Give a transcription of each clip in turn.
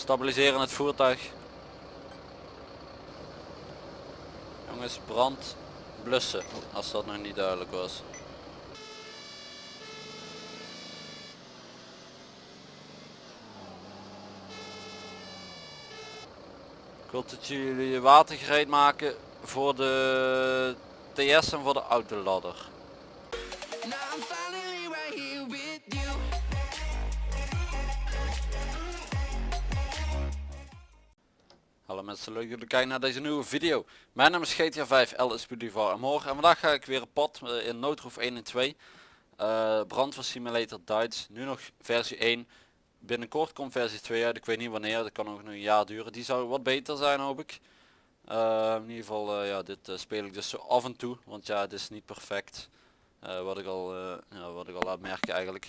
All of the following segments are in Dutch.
Stabiliseren het voertuig. Jongens, brand blussen, als dat nog niet duidelijk was. Ik wil dat jullie water gereed maken voor de TS en voor de autoladder. Now Leuk dat jullie kijken naar deze nieuwe video. Mijn naam is GTA 5 LS en morgen en vandaag ga ik weer op pad eh, in Noodroof 1 en 2. Uh, Brandweer Simulator Duits, nu nog versie 1. Binnenkort komt versie 2 uit, ik weet niet wanneer, dat kan nog een jaar duren. Die zou wat beter zijn hoop ik. Uh, in ieder geval, ja, dit speel ik dus zo af en toe, want ja, het is niet perfect. wat, ik al, ja, wat ik al laat merken eigenlijk.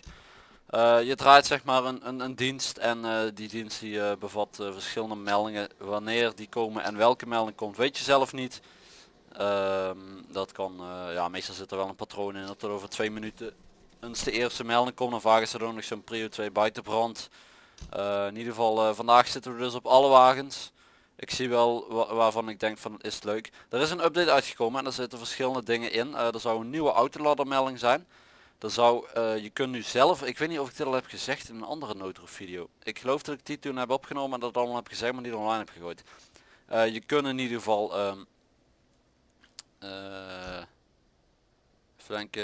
Je draait zeg maar een, een, een dienst en die dienst die bevat verschillende meldingen. Wanneer die komen en welke melding komt weet je zelf niet. Ehm, dat kan, ja meestal zit er wel een patroon in dat er over twee minuten eens de eerste melding komt. Dan vaak is er ook nog zo'n prio 2 buitenbrand. in ieder geval vandaag zitten we dus op alle wagens. Ik zie wel waarvan ik denk van is leuk. Er is een update uitgekomen en er zitten verschillende dingen in. Er zou een nieuwe autoladdermelding zijn. Er zou, uh, je kunt nu zelf, ik weet niet of ik dit al heb gezegd in een andere noodroof video. Ik geloof dat ik die toen heb opgenomen en dat allemaal heb gezegd maar niet online heb gegooid. Uh, je kunt in ieder geval, um, denken,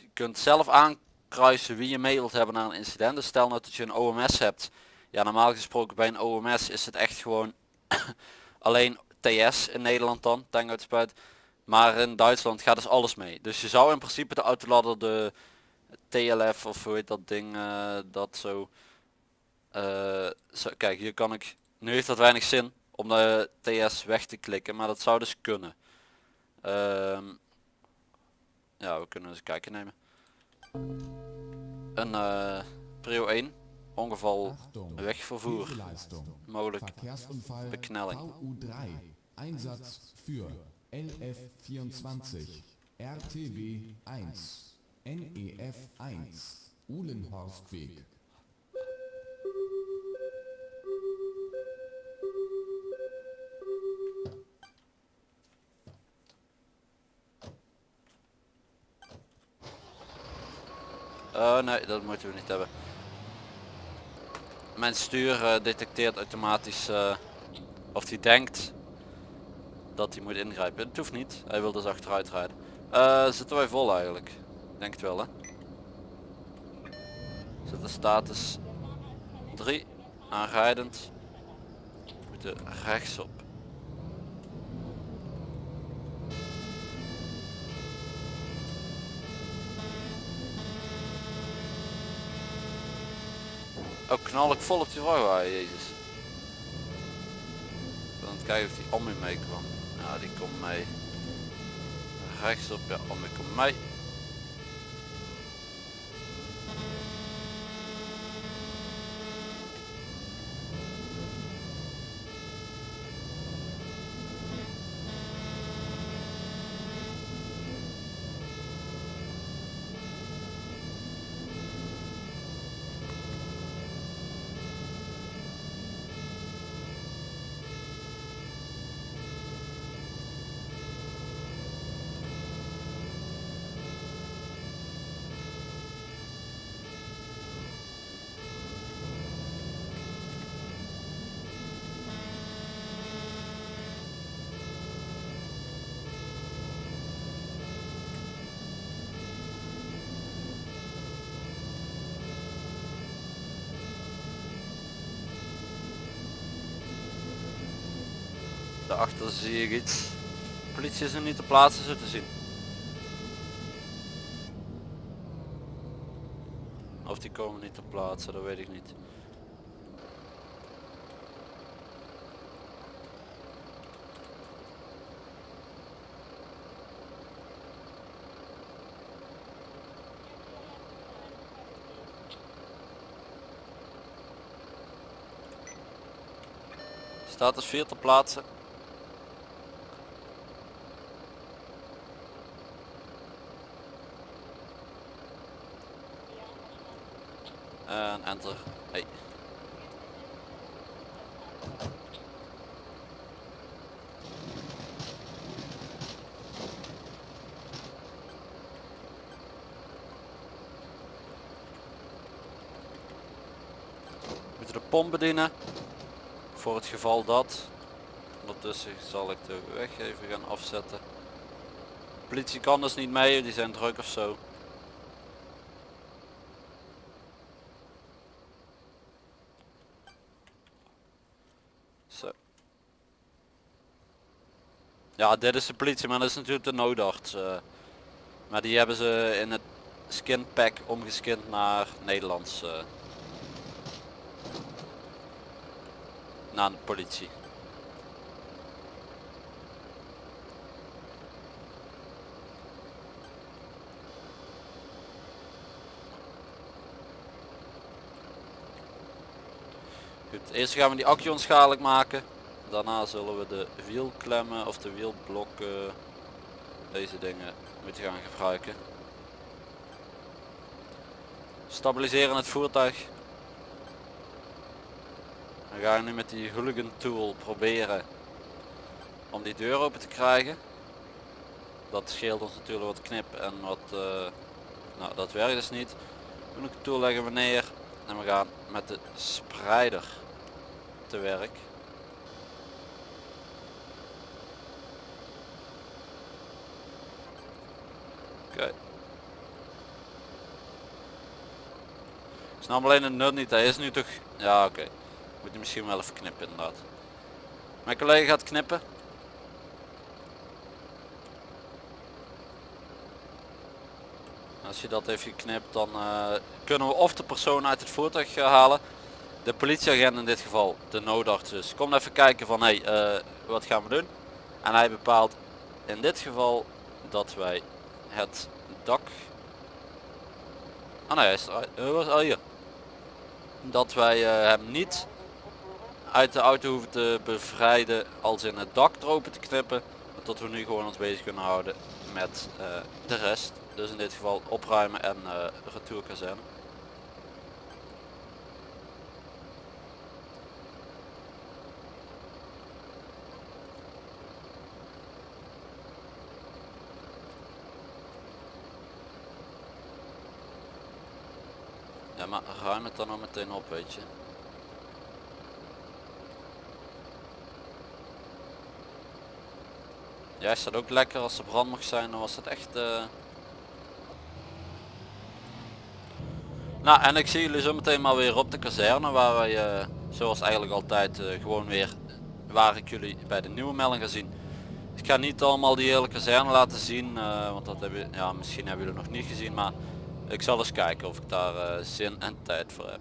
je kunt zelf aankruisen wie je mee wilt hebben naar een incident. Dus stel nou dat je een OMS hebt. Ja normaal gesproken bij een OMS is het echt gewoon Alleen TS in Nederland dan, tankuitspuit. Maar in Duitsland gaat dus alles mee. Dus je zou in principe de autoladder de TLF of hoe heet dat ding, uh, dat zo, uh, zo, Kijk, hier kan ik, nu heeft dat weinig zin om de TS weg te klikken, maar dat zou dus kunnen. Um, ja, we kunnen eens kijken nemen. Een uh, Prio 1 ongeval wegvervoer mogelijk beknelling VU3 Einsatz für LF24 RTW 1 NEF 1 Uh, nee, dat moeten we niet hebben mijn stuur uh, detecteert automatisch uh, of hij denkt dat hij moet ingrijpen. Het hoeft niet, hij wil dus achteruit rijden. Zitten wij vol eigenlijk? Denk het wel hè. Zit de status 3 aanrijdend. We moeten rechtsop. Oh, knal ik vol op die wagen, jezus. Dan kijken of die om mee kwam. Ja, die komt mee. Rechtsop, ja, om komt mee. Daarachter zie ik iets. De politie is er niet te plaatsen zo te zien. Of die komen niet te plaatsen, dat weet ik niet. Status 4 te plaatsen. en enter. We Moeten de pomp bedienen voor het geval dat. Ondertussen zal ik de weg even gaan afzetten. De politie kan dus niet mee, die zijn druk of zo. Ja, dit is de politie, maar dat is natuurlijk de noodarts. eh. maar die hebben ze in het skin pack omgeskind naar Nederlands. eh. naar de politie. Goed, eerst gaan we die accu onschadelijk maken. Daarna zullen we de wielklemmen of de wielblokken, deze dingen, moeten gaan gebruiken. Stabiliseren het voertuig. Dan ga ik nu met die hooligan tool proberen om die deur open te krijgen. Dat scheelt ons natuurlijk wat knip en wat, eh, nou dat werkt dus niet. Hooligan tool leggen we neer en we gaan met de spreider te werk. Oké. Ik snap alleen het nut niet. Hij is nu toch... Ja oké. Moet je misschien wel even knippen inderdaad. Mijn collega gaat knippen. Als je dat even knipt dan eh, kunnen we of de persoon uit het voertuig eh, halen. De politieagent in dit geval, de noodarts dus. Kom even kijken van hé, hey, eh, wat gaan we doen? En hij bepaalt in dit geval dat wij het dak... Ah nee, hij is eruit. Eh, hier. Dat wij eh, hem niet uit de auto hoeven te bevrijden als in het dak open te knippen. maar Dat we nu gewoon ons bezig kunnen houden met eh, de rest. Dus in dit geval opruimen en retourkazerne. Ja, maar ruim dan al meteen op, weet je. Ja, is dat ook lekker als er brand mag zijn, dan was het echt... eh, Nou, en ik zie jullie zo meteen maar weer op de kazerne, waar wij, eh, zoals eigenlijk altijd, eh, gewoon weer, waar ik jullie bij de nieuwe melding ga zien. Ik ga niet allemaal die hele kazerne laten zien, want dat hebben, ja, misschien hebben jullie nog niet gezien, maar ik zal eens kijken of ik daar eh, zin en tijd voor heb.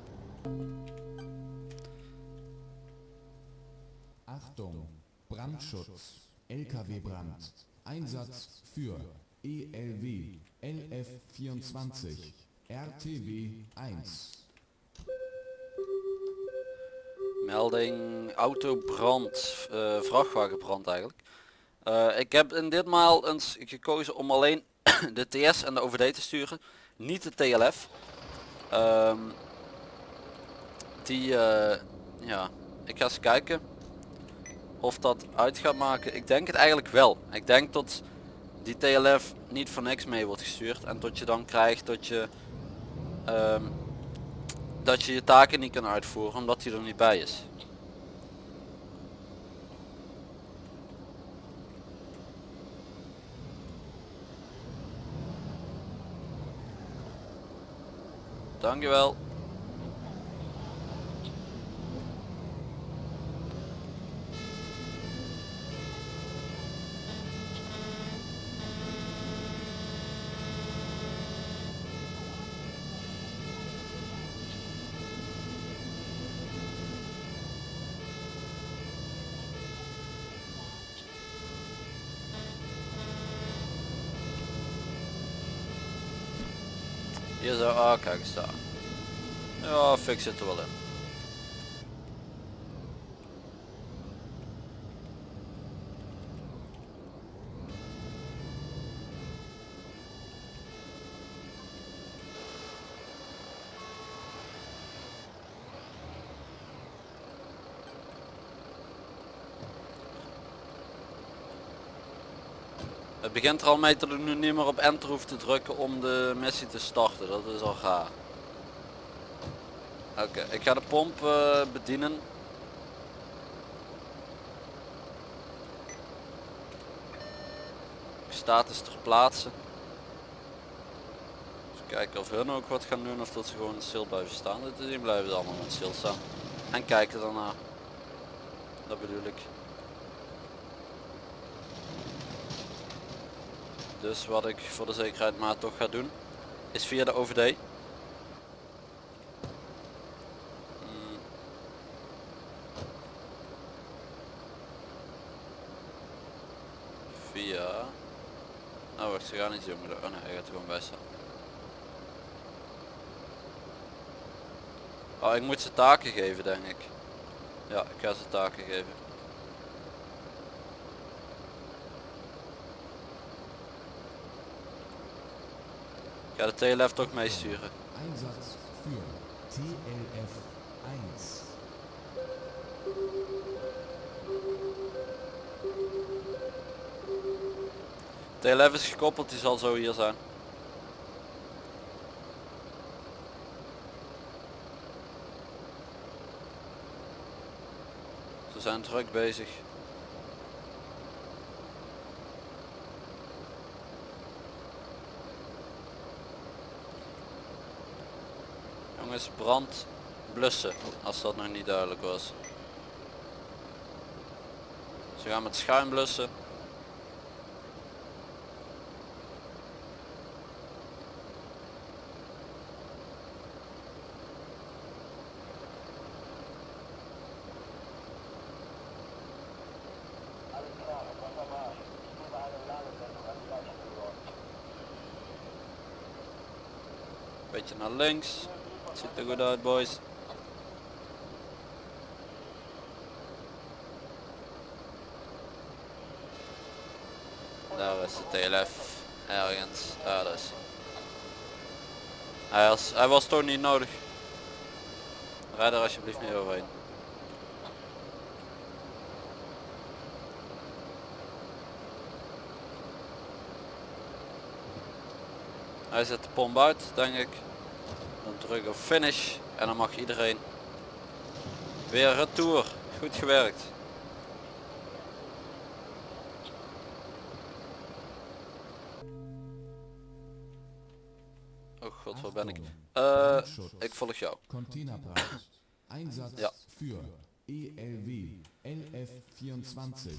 Achtung, Brandschutz, LKW-Brand, Einsatz für ELW LF24, RTW 1. Melding. Autobrand, eh vrachtwagenbrand eigenlijk. Eh, ik heb in ditmaal eens gekozen om alleen de TS en de OVD te sturen, niet de TLF. Ehm, die, eh, ja, ik ga eens kijken of dat uit gaat maken. Ik denk het eigenlijk wel. Ik denk dat die TLF niet voor niks mee wordt gestuurd en tot je dan krijgt dat je ehm, dat je je taken niet kan uitvoeren omdat hij er niet bij is. Dankjewel. Hier zo, ah kijk eens daar. Ja, fix zit er wel in. Begint er al mee dat ik nu niet meer op enter hoef te drukken om de missie te starten. Dat is al gaar. Oké, ik ga de pomp eh, bedienen. Status ter plaatse. Dus kijken of hun ook wat gaan doen of dat ze gewoon stil blijven staan. Die blijven allemaal met stil staan. En kijken daarna. Dat bedoel ik. Dus wat ik voor de zekerheid maar toch ga doen, is via de OVD. Mm. Via... Nou wacht, ze gaan niet moeten. Oh nee, hij gaat gewoon bij staan. Oh, ik moet ze taken geven denk ik. Ja, ik ga ze taken geven. Ga de TLF toch meesturen. 1. TLF is gekoppeld, die zal zo hier zijn. Ze zijn druk bezig. Jongens, brand blussen, als dat nog niet duidelijk was. Ze gaan met schuim blussen. Beetje naar links. Ziet er goed uit boys. Daar is de TLF. Ergens. Daar is. Hij was, hij was toch niet nodig. Rijd er alsjeblieft niet overheen. Hij zet de pomp uit, denk ik. Dan druk op finish en dan mag iedereen weer retour. Goed gewerkt. Oh god, waar ben ik? Brandschutz. ik volg jou. Einsatz Ja. für ELW LF24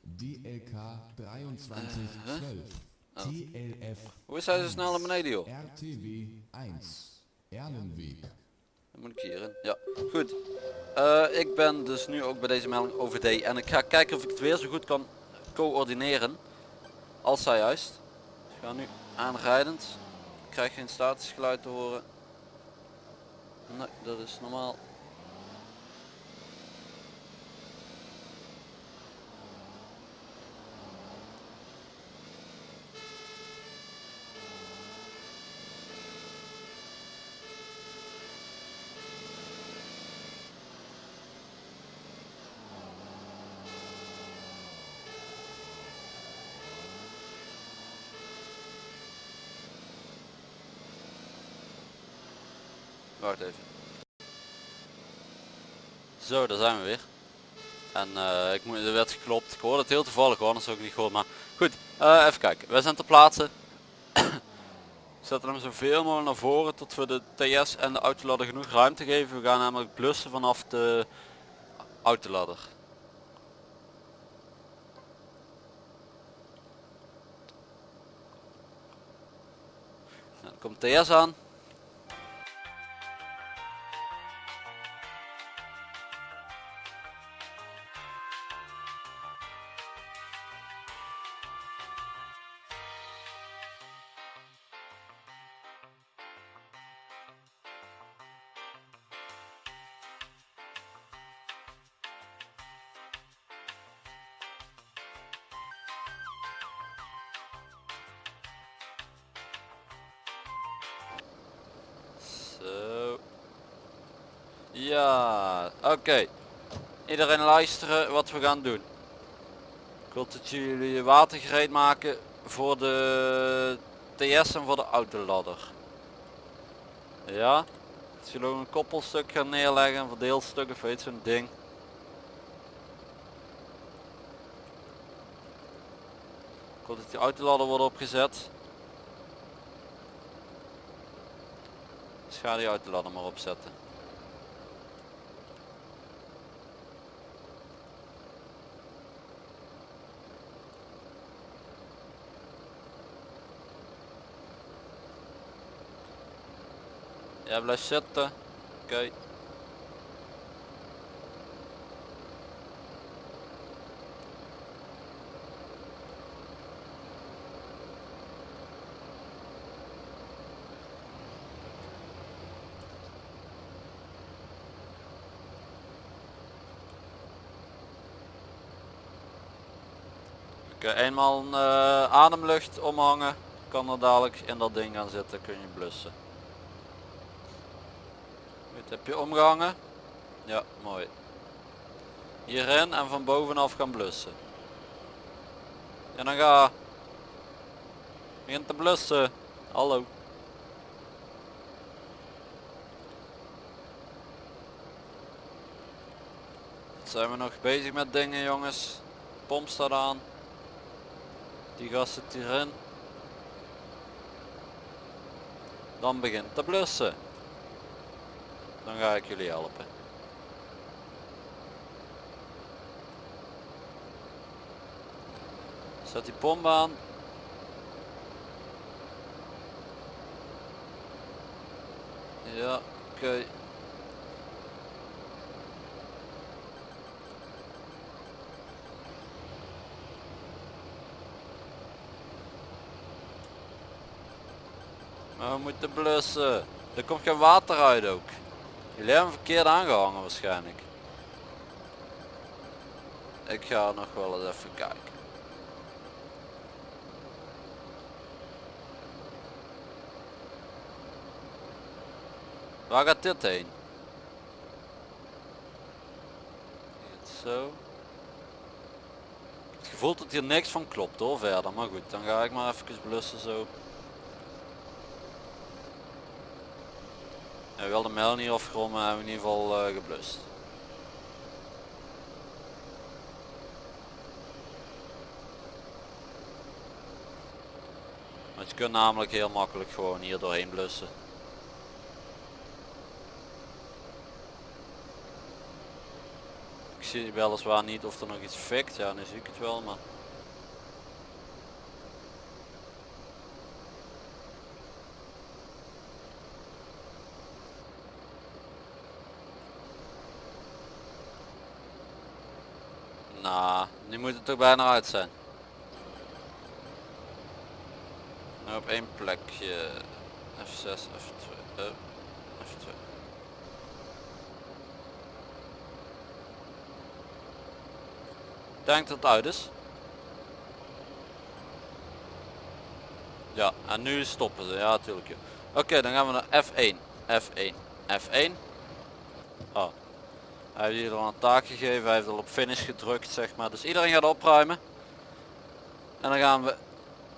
DLK 2312 TLF Hoe is hij zo snel naar beneden joh? RTW 1 Erlenweg Dan moet ik hierin. Ja, goed. Eh, ik ben dus nu ook bij deze melding OVD en ik ga kijken of ik het weer zo goed kan coördineren als zij juist. Ik ga nu aanrijdend. Ik krijg geen statusgeluid te horen. Nee, dat is normaal. Wacht even. Zo, daar zijn we weer. En eh, ik moet, er werd geklopt. Ik hoorde het heel toevallig hoor, anders ook niet gehoord. Maar goed, eh, even kijken. Wij zijn ter plaatse. We zetten hem zoveel mogelijk naar voren tot we de TS en de autoladder genoeg ruimte geven. We gaan namelijk blussen vanaf de autoladder. Nou, komt TS aan. Zo. Ja, oké. Iedereen luisteren wat we gaan doen. Ik wil dat jullie water gereed maken voor de TS en voor de autoladder. Ja, Als jullie ook een koppelstuk gaan neerleggen, een verdeelstuk of weet zo'n ding. Ik hoop dat die autoladder wordt opgezet. Ga die autoladder maar opzetten. Jij blijft zitten. Oké. Eenmaal een eh, ademlucht omhangen, kan er dadelijk in dat ding gaan zitten, kun je blussen. Goed, heb je omgehangen? Ja, mooi. Hierin en van bovenaf gaan blussen. En dan ga. Begin te blussen. Hallo. Zijn we nog bezig met dingen jongens? Pomp staat aan. Die gas zit hierin. Dan begint te blussen. Dan ga ik jullie helpen. Zet die pomp aan. Ja, oké. We moeten blussen. Er komt geen water uit ook. Jullie hebben verkeerd aangehangen waarschijnlijk. Ik ga nog wel eens even kijken. Waar gaat dit heen? Zo. Het gevoel dat hier niks van klopt hoor verder. Maar goed, dan ga ik maar even blussen zo. En wel de mijl niet afgerond, hebben in ieder geval uh, geblust. Want je kunt namelijk heel makkelijk gewoon hier doorheen blussen. Ik zie weliswaar niet of er nog iets fikt, ja nu zie ik het wel, maar... Nou, nu moet het toch bijna uit zijn. Nou, op één plekje. F6, F2, oh, F2. Denk dat het uit is. Ja, en nu stoppen ze. Ja, natuurlijk. Oké, dan gaan we naar F1. F1. F1. Oh, hij heeft hier al een taak gegeven, hij heeft al op finish gedrukt zeg maar. Dus iedereen gaat opruimen. En dan gaan we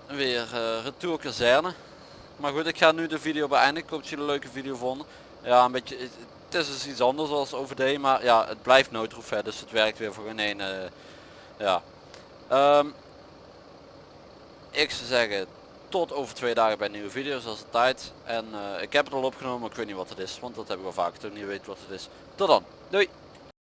weer uh, retour kazerne. Maar goed, ik ga nu de video beëindigen. Ik hoop dat jullie een leuke video vonden. Ja, een beetje, het is dus iets anders als OVD, maar ja, het blijft noodroef dus het werkt weer voor geen ene. ja. Um, ik zou zeggen, tot over twee dagen bij een nieuwe video zoals de tijd. En uh, ik heb het al opgenomen, maar ik weet niet wat het is, want dat heb ik al vaak toen niet weet wat het is. Tot dan, doei!